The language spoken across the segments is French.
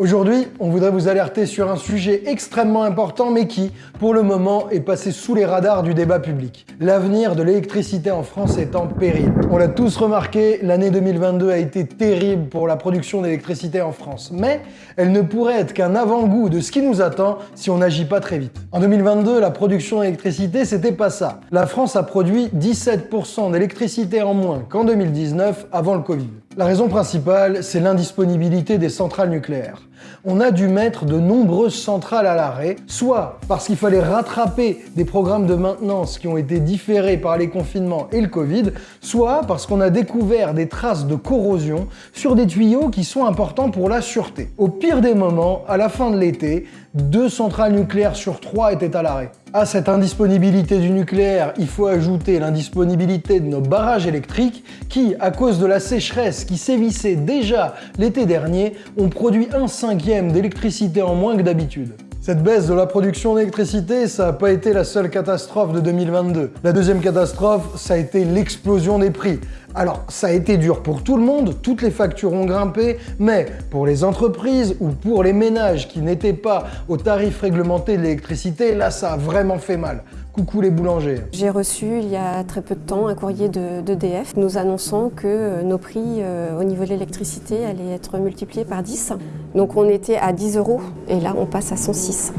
Aujourd'hui, on voudrait vous alerter sur un sujet extrêmement important mais qui, pour le moment, est passé sous les radars du débat public. L'avenir de l'électricité en France est en péril. On l'a tous remarqué, l'année 2022 a été terrible pour la production d'électricité en France. Mais elle ne pourrait être qu'un avant-goût de ce qui nous attend si on n'agit pas très vite. En 2022, la production d'électricité, c'était pas ça. La France a produit 17% d'électricité en moins qu'en 2019 avant le Covid. La raison principale, c'est l'indisponibilité des centrales nucléaires. On a dû mettre de nombreuses centrales à l'arrêt, soit parce qu'il fallait rattraper des programmes de maintenance qui ont été différés par les confinements et le Covid, soit parce qu'on a découvert des traces de corrosion sur des tuyaux qui sont importants pour la sûreté. Au pire des moments, à la fin de l'été, deux centrales nucléaires sur trois étaient à l'arrêt. À cette indisponibilité du nucléaire, il faut ajouter l'indisponibilité de nos barrages électriques qui, à cause de la sécheresse qui sévissait déjà l'été dernier, ont produit un cinquième d'électricité en moins que d'habitude. Cette baisse de la production d'électricité, ça n'a pas été la seule catastrophe de 2022. La deuxième catastrophe, ça a été l'explosion des prix. Alors, ça a été dur pour tout le monde, toutes les factures ont grimpé, mais pour les entreprises ou pour les ménages qui n'étaient pas au tarif réglementé de l'électricité, là, ça a vraiment fait mal. Coucou les boulangers. J'ai reçu il y a très peu de temps un courrier d'EDF nous annonçant que euh, nos prix euh, au niveau de l'électricité allaient être multipliés par 10. Donc on était à 10 euros et là on passe à 106.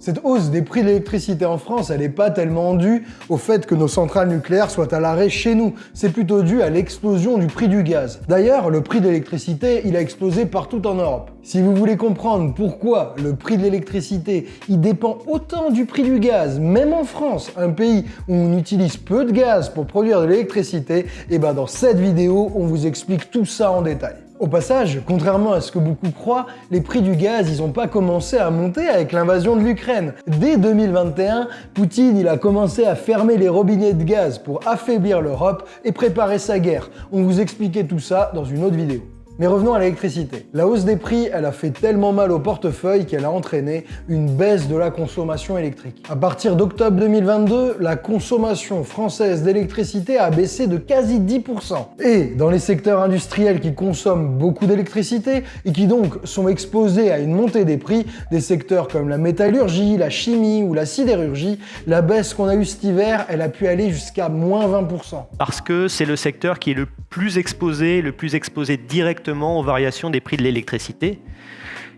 Cette hausse des prix de l'électricité en France, elle n'est pas tellement due au fait que nos centrales nucléaires soient à l'arrêt chez nous. C'est plutôt dû à l'explosion du prix du gaz. D'ailleurs, le prix de l'électricité, il a explosé partout en Europe. Si vous voulez comprendre pourquoi le prix de l'électricité, il dépend autant du prix du gaz, même en France, un pays où on utilise peu de gaz pour produire de l'électricité, et eh ben dans cette vidéo, on vous explique tout ça en détail. Au passage, contrairement à ce que beaucoup croient, les prix du gaz, ils n'ont pas commencé à monter avec l'invasion de l'Ukraine. Dès 2021, Poutine, il a commencé à fermer les robinets de gaz pour affaiblir l'Europe et préparer sa guerre. On vous expliquait tout ça dans une autre vidéo. Mais revenons à l'électricité. La hausse des prix, elle a fait tellement mal au portefeuille qu'elle a entraîné une baisse de la consommation électrique. À partir d'octobre 2022, la consommation française d'électricité a baissé de quasi 10%. Et dans les secteurs industriels qui consomment beaucoup d'électricité et qui donc sont exposés à une montée des prix, des secteurs comme la métallurgie, la chimie ou la sidérurgie, la baisse qu'on a eue cet hiver, elle a pu aller jusqu'à moins 20%. Parce que c'est le secteur qui est le plus exposé, le plus exposé directement aux variations des prix de l'électricité.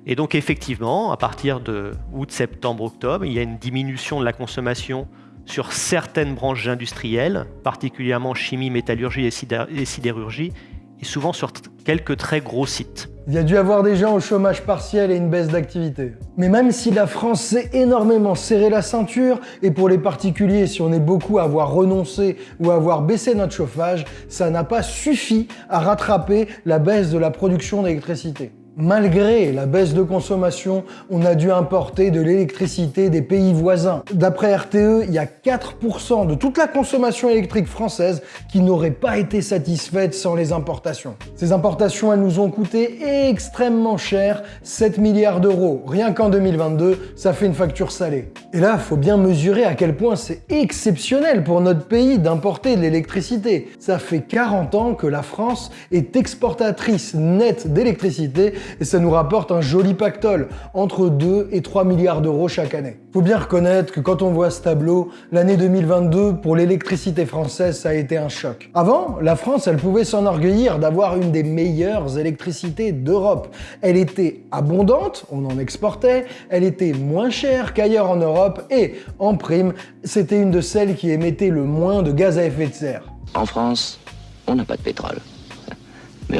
Et donc effectivement, à partir de août, septembre, octobre, il y a une diminution de la consommation sur certaines branches industrielles, particulièrement chimie, métallurgie et sidérurgie, et souvent sur quelques très gros sites. Il y a dû avoir des gens au chômage partiel et une baisse d'activité. Mais même si la France s'est énormément serré la ceinture, et pour les particuliers, si on est beaucoup à avoir renoncé ou à avoir baissé notre chauffage, ça n'a pas suffi à rattraper la baisse de la production d'électricité. Malgré la baisse de consommation, on a dû importer de l'électricité des pays voisins. D'après RTE, il y a 4% de toute la consommation électrique française qui n'aurait pas été satisfaite sans les importations. Ces importations, elles nous ont coûté extrêmement cher, 7 milliards d'euros. Rien qu'en 2022, ça fait une facture salée. Et là, faut bien mesurer à quel point c'est exceptionnel pour notre pays d'importer de l'électricité. Ça fait 40 ans que la France est exportatrice nette d'électricité et ça nous rapporte un joli pactole, entre 2 et 3 milliards d'euros chaque année. Faut bien reconnaître que quand on voit ce tableau, l'année 2022 pour l'électricité française, ça a été un choc. Avant, la France, elle pouvait s'enorgueillir d'avoir une des meilleures électricités d'Europe. Elle était abondante, on en exportait, elle était moins chère qu'ailleurs en Europe et, en prime, c'était une de celles qui émettait le moins de gaz à effet de serre. En France, on n'a pas de pétrole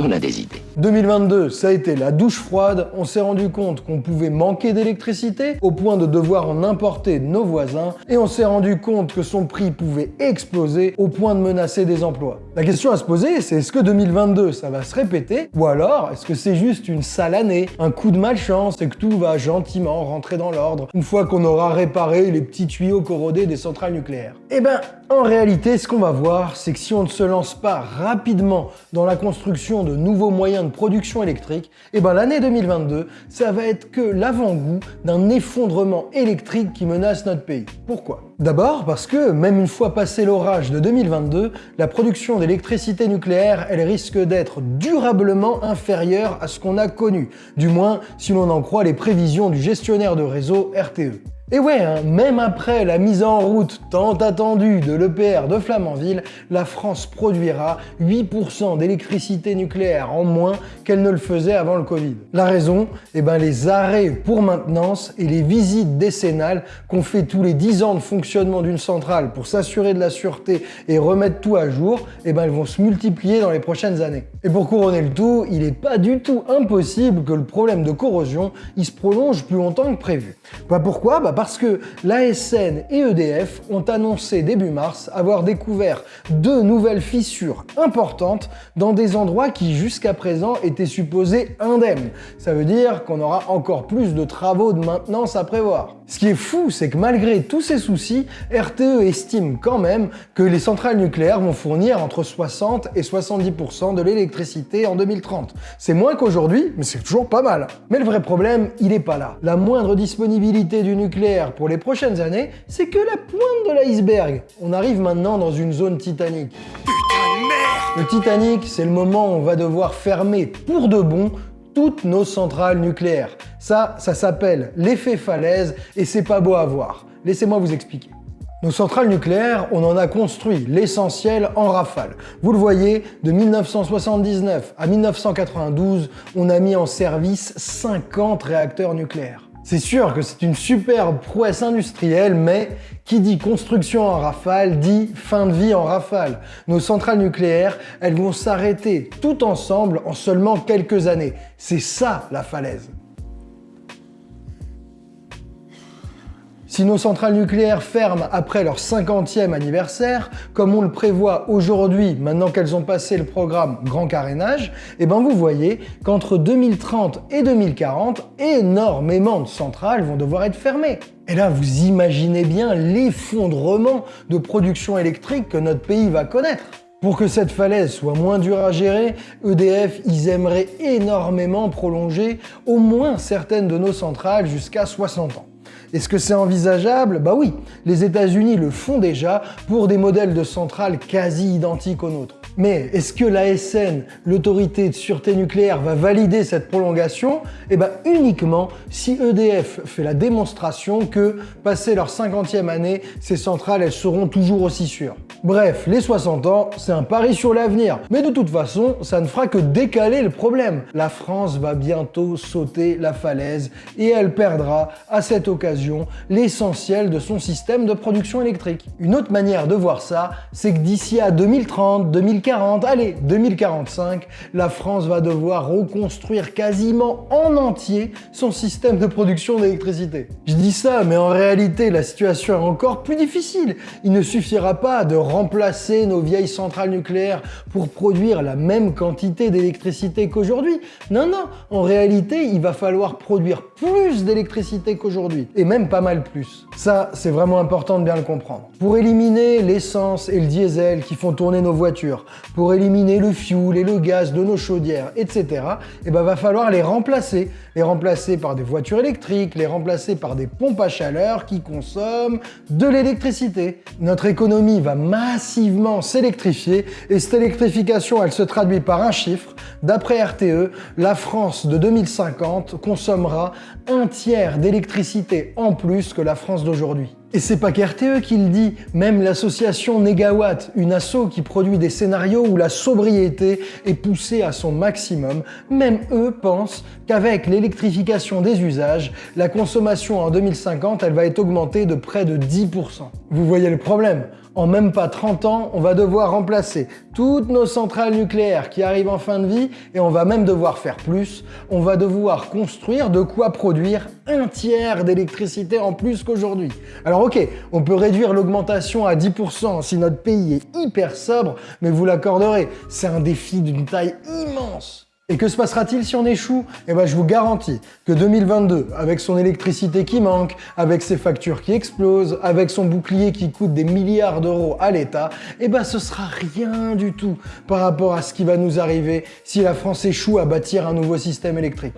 on a des idées. 2022, ça a été la douche froide, on s'est rendu compte qu'on pouvait manquer d'électricité au point de devoir en importer nos voisins, et on s'est rendu compte que son prix pouvait exploser au point de menacer des emplois. La question à se poser, c'est est-ce que 2022, ça va se répéter, ou alors est-ce que c'est juste une sale année, un coup de malchance, et que tout va gentiment rentrer dans l'ordre une fois qu'on aura réparé les petits tuyaux corrodés des centrales nucléaires. Eh ben, en réalité, ce qu'on va voir, c'est que si on ne se lance pas rapidement dans la construction de nouveaux moyens de production électrique, et eh ben l'année 2022, ça va être que l'avant-goût d'un effondrement électrique qui menace notre pays. Pourquoi? D'abord parce que, même une fois passé l'orage de 2022, la production d'électricité nucléaire, elle risque d'être durablement inférieure à ce qu'on a connu, du moins si l'on en croit les prévisions du gestionnaire de réseau RTE. Et ouais, hein, même après la mise en route tant attendue de l'EPR de Flamanville, la France produira 8% d'électricité nucléaire en moins qu'elle ne le faisait avant le Covid. La raison? Eh ben les arrêts pour maintenance et les visites décennales qu'on fait tous les 10 ans de fonctionnement d'une centrale pour s'assurer de la sûreté et remettre tout à jour, eh ben elles vont se multiplier dans les prochaines années. Et pour couronner le tout, il n'est pas du tout impossible que le problème de corrosion il se prolonge plus longtemps que prévu. Bah pourquoi? Bah parce que l'ASN et EDF ont annoncé début mars avoir découvert deux nouvelles fissures importantes dans des endroits qui jusqu'à présent étaient supposés indemnes. Ça veut dire qu'on aura encore plus de travaux de maintenance à prévoir. Ce qui est fou, c'est que malgré tous ces soucis, RTE estime quand même que les centrales nucléaires vont fournir entre 60 et 70% de l'électricité en 2030. C'est moins qu'aujourd'hui, mais c'est toujours pas mal. Mais le vrai problème, il n'est pas là. La moindre disponibilité du nucléaire pour les prochaines années, c'est que la pointe de l'iceberg. On arrive maintenant dans une zone titanique. Le Titanic, c'est le moment où on va devoir fermer pour de bon toutes nos centrales nucléaires. Ça, ça s'appelle l'effet falaise et c'est pas beau à voir. Laissez-moi vous expliquer. Nos centrales nucléaires, on en a construit l'essentiel en rafale. Vous le voyez, de 1979 à 1992, on a mis en service 50 réacteurs nucléaires. C'est sûr que c'est une superbe prouesse industrielle, mais qui dit construction en rafale dit fin de vie en rafale. Nos centrales nucléaires, elles vont s'arrêter tout ensemble en seulement quelques années. C'est ça la falaise. Si nos centrales nucléaires ferment après leur 50e anniversaire, comme on le prévoit aujourd'hui, maintenant qu'elles ont passé le programme Grand Carénage, eh ben vous voyez qu'entre 2030 et 2040, énormément de centrales vont devoir être fermées. Et là, vous imaginez bien l'effondrement de production électrique que notre pays va connaître. Pour que cette falaise soit moins dure à gérer, EDF, ils aimeraient énormément prolonger au moins certaines de nos centrales jusqu'à 60 ans. Est-ce que c'est envisageable? Bah oui, les États-Unis le font déjà pour des modèles de centrales quasi identiques aux nôtres. Mais est-ce que l'ASN, l'autorité de sûreté nucléaire, va valider cette prolongation? Eh bien uniquement si EDF fait la démonstration que, passé leur 50e année, ces centrales elles seront toujours aussi sûres. Bref, les 60 ans, c'est un pari sur l'avenir. Mais de toute façon, ça ne fera que décaler le problème. La France va bientôt sauter la falaise et elle perdra, à cette occasion, l'essentiel de son système de production électrique. Une autre manière de voir ça, c'est que d'ici à 2030, 2040, 2040, allez, 2045, la France va devoir reconstruire quasiment en entier son système de production d'électricité. Je dis ça, mais en réalité, la situation est encore plus difficile. Il ne suffira pas de remplacer nos vieilles centrales nucléaires pour produire la même quantité d'électricité qu'aujourd'hui. Non, non, en réalité, il va falloir produire plus d'électricité qu'aujourd'hui, et même pas mal plus. Ça, c'est vraiment important de bien le comprendre. Pour éliminer l'essence et le diesel qui font tourner nos voitures, pour éliminer le fuel et le gaz de nos chaudières, etc., et eh ben va falloir les remplacer. Les remplacer par des voitures électriques, les remplacer par des pompes à chaleur qui consomment de l'électricité. Notre économie va massivement s'électrifier et cette électrification, elle se traduit par un chiffre. D'après RTE, la France de 2050 consommera un tiers d'électricité en plus que la France d'aujourd'hui. Et c'est pas qu'RTE qui le dit, même l'association Negawatt, une asso qui produit des scénarios où la sobriété est poussée à son maximum, même eux pensent qu'avec l'électrification des usages, la consommation en 2050, elle va être augmentée de près de 10%. Vous voyez le problème? En même pas 30 ans, on va devoir remplacer toutes nos centrales nucléaires qui arrivent en fin de vie et on va même devoir faire plus. On va devoir construire de quoi produire un tiers d'électricité en plus qu'aujourd'hui. Alors ok, on peut réduire l'augmentation à 10% si notre pays est hyper sobre, mais vous l'accorderez, c'est un défi d'une taille immense. Et que se passera-t-il si on échoue Eh ben je vous garantis que 2022, avec son électricité qui manque, avec ses factures qui explosent, avec son bouclier qui coûte des milliards d'euros à l'État, eh ben ce sera rien du tout par rapport à ce qui va nous arriver si la France échoue à bâtir un nouveau système électrique.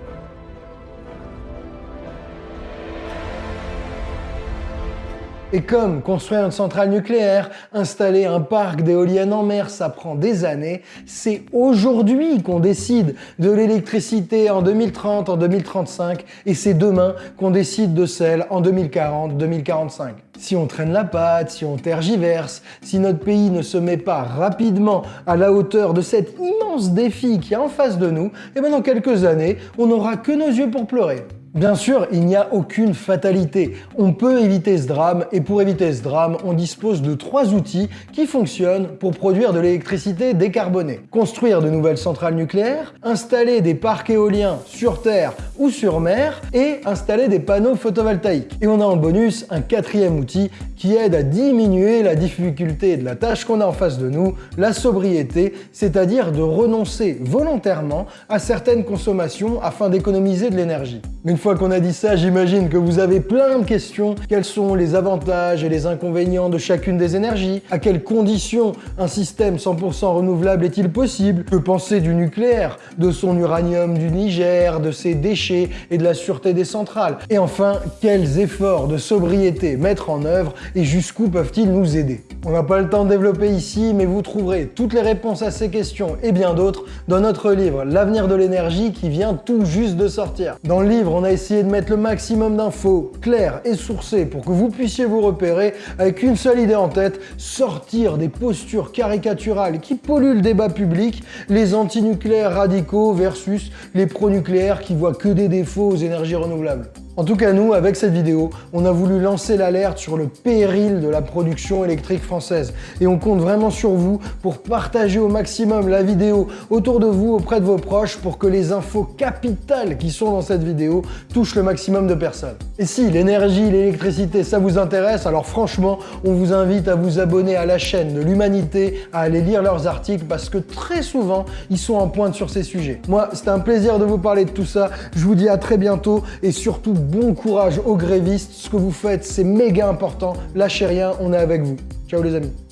Et comme construire une centrale nucléaire, installer un parc d'éoliennes en mer, ça prend des années, c'est aujourd'hui qu'on décide de l'électricité en 2030, en 2035, et c'est demain qu'on décide de celle en 2040, 2045. Si on traîne la patte, si on tergiverse, si notre pays ne se met pas rapidement à la hauteur de cet immense défi qui est en face de nous, et eh bien dans quelques années, on n'aura que nos yeux pour pleurer. Bien sûr, il n'y a aucune fatalité. On peut éviter ce drame et pour éviter ce drame, on dispose de trois outils qui fonctionnent pour produire de l'électricité décarbonée. Construire de nouvelles centrales nucléaires, installer des parcs éoliens sur Terre ou sur mer et installer des panneaux photovoltaïques. Et on a en bonus un quatrième outil qui aide à diminuer la difficulté de la tâche qu'on a en face de nous, la sobriété, c'est-à-dire de renoncer volontairement à certaines consommations afin d'économiser de l'énergie fois qu'on a dit ça, j'imagine que vous avez plein de questions. Quels sont les avantages et les inconvénients de chacune des énergies? À quelles conditions un système 100% renouvelable est-il possible? Que penser du nucléaire, de son uranium du Niger, de ses déchets et de la sûreté des centrales? Et enfin, quels efforts de sobriété mettre en œuvre et jusqu'où peuvent-ils nous aider? On n'a pas le temps de développer ici, mais vous trouverez toutes les réponses à ces questions et bien d'autres dans notre livre L'avenir de l'énergie qui vient tout juste de sortir. Dans le livre, on a essayer de mettre le maximum d'infos claires et sourcées pour que vous puissiez vous repérer avec une seule idée en tête, sortir des postures caricaturales qui polluent le débat public, les antinucléaires radicaux versus les pro-nucléaires qui voient que des défauts aux énergies renouvelables. En tout cas, nous, avec cette vidéo, on a voulu lancer l'alerte sur le péril de la production électrique française. Et on compte vraiment sur vous pour partager au maximum la vidéo autour de vous, auprès de vos proches, pour que les infos capitales qui sont dans cette vidéo touchent le maximum de personnes. Et si l'énergie, l'électricité, ça vous intéresse, alors franchement, on vous invite à vous abonner à la chaîne de l'Humanité, à aller lire leurs articles, parce que très souvent, ils sont en pointe sur ces sujets. Moi, c'était un plaisir de vous parler de tout ça. Je vous dis à très bientôt, et surtout, bon courage aux grévistes, ce que vous faites c'est méga important, lâchez rien, on est avec vous. Ciao les amis